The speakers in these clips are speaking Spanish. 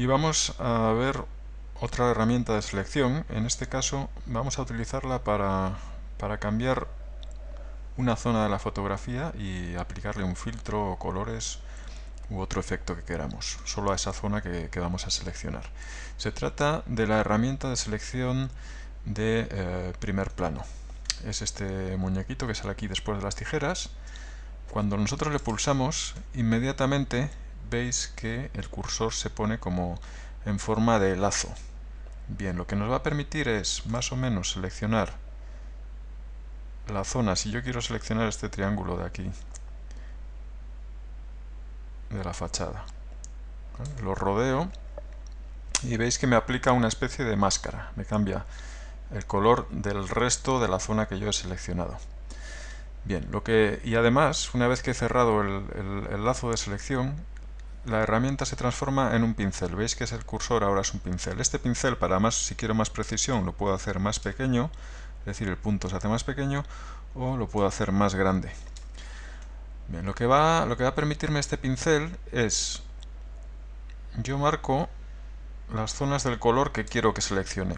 y vamos a ver otra herramienta de selección. En este caso vamos a utilizarla para, para cambiar una zona de la fotografía y aplicarle un filtro o colores u otro efecto que queramos, solo a esa zona que, vamos a seleccionar. Se trata de la herramienta de selección de eh, primer plano. Es este muñequito que sale aquí después de las tijeras. Cuando nosotros le pulsamos, inmediatamente veis que el cursor se pone como en forma de lazo. Bien, lo que nos va a permitir es más o menos seleccionar la zona. Si yo quiero seleccionar este triángulo de aquí, de la fachada, lo rodeo y veis que me aplica una especie de máscara. Me cambia el color del resto de la zona que yo he seleccionado. Bien, lo que, y además, una vez que he cerrado el lazo de selección, la herramienta se transforma en un pincel. Veis que es el cursor, ahora es un pincel. Este pincel, para más, si quiero más precisión, lo puedo hacer más pequeño, es decir, el punto se hace más pequeño, o lo puedo hacer más grande. Bien, lo que va, lo que va a permitirme este pincel es, yo marco las zonas del color que quiero que seleccione.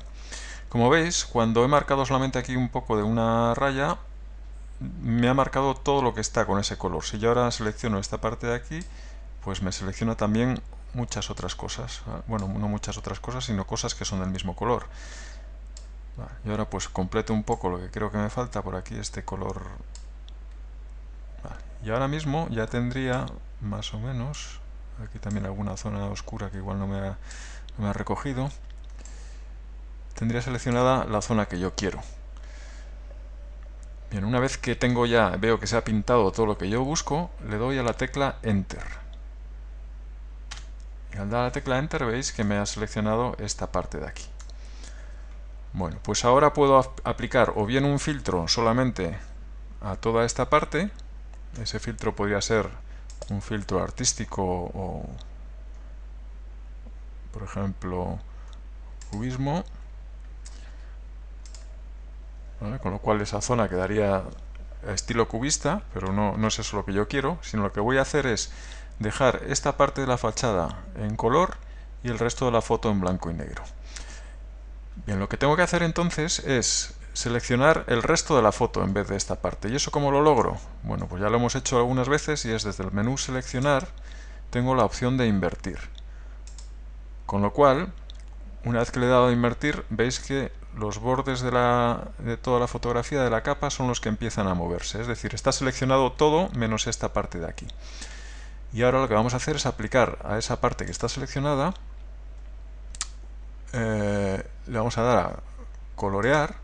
Como veis, cuando he marcado solamente aquí un poco de una raya, me ha marcado todo lo que está con ese color. Si yo ahora selecciono esta parte de aquí, pues me selecciona también muchas otras cosas. Bueno, no muchas otras cosas, sino cosas que son del mismo color. Y ahora pues completo un poco lo que creo que me falta por aquí, este color. Y ahora mismo ya tendría más o menos, aquí también alguna zona oscura que igual no me ha, no me ha recogido, tendría seleccionada la zona que yo quiero. Bien, una vez que tengo ya, veo que se ha pintado todo lo que yo busco, le doy a la tecla Enter. Y al dar la tecla Enter veis que me ha seleccionado esta parte de aquí. Bueno, pues ahora puedo aplicar o bien un filtro solamente a toda esta parte. Ese filtro podría ser un filtro artístico o, por ejemplo, cubismo. Con lo cual esa zona quedaría estilo cubista, pero no, no es eso lo que yo quiero, sino lo que voy a hacer es dejar esta parte de la fachada en color y el resto de la foto en blanco y negro. Bien, lo que tengo que hacer entonces es seleccionar el resto de la foto en vez de esta parte. ¿Y eso cómo lo logro? Bueno, pues ya lo hemos hecho algunas veces y es desde el menú seleccionar tengo la opción de invertir. Con lo cual, una vez que le he dado a invertir, veis que los bordes de, la, de toda la fotografía de la capa son los que empiezan a moverse. Es decir, está seleccionado todo menos esta parte de aquí. Y ahora lo que vamos a hacer es aplicar a esa parte que está seleccionada, eh, le vamos a dar a colorear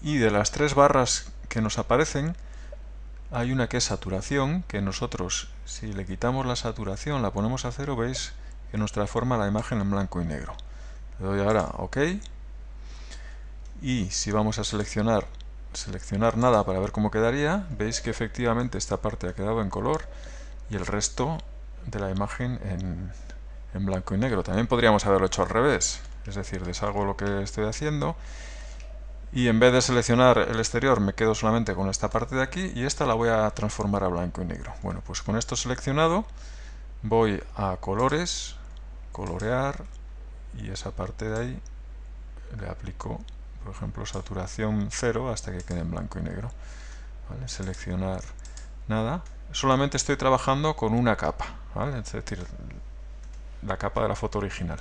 y de las tres barras que nos aparecen hay una que es saturación, que nosotros si le quitamos la saturación, la ponemos a cero, veis que nos transforma la imagen en blanco y negro. Le doy ahora OK y si vamos a seleccionar seleccionar nada para ver cómo quedaría, veis que efectivamente esta parte ha quedado en color y el resto de la imagen en, en blanco y negro. También podríamos haberlo hecho al revés, es decir, deshago lo que estoy haciendo y en vez de seleccionar el exterior me quedo solamente con esta parte de aquí y esta la voy a transformar a blanco y negro. Bueno, pues con esto seleccionado voy a colores, colorear y esa parte de ahí le aplico, por ejemplo, saturación 0 hasta que quede en blanco y negro. Seleccionar nada solamente estoy trabajando con una capa, es decir, la capa de la foto original.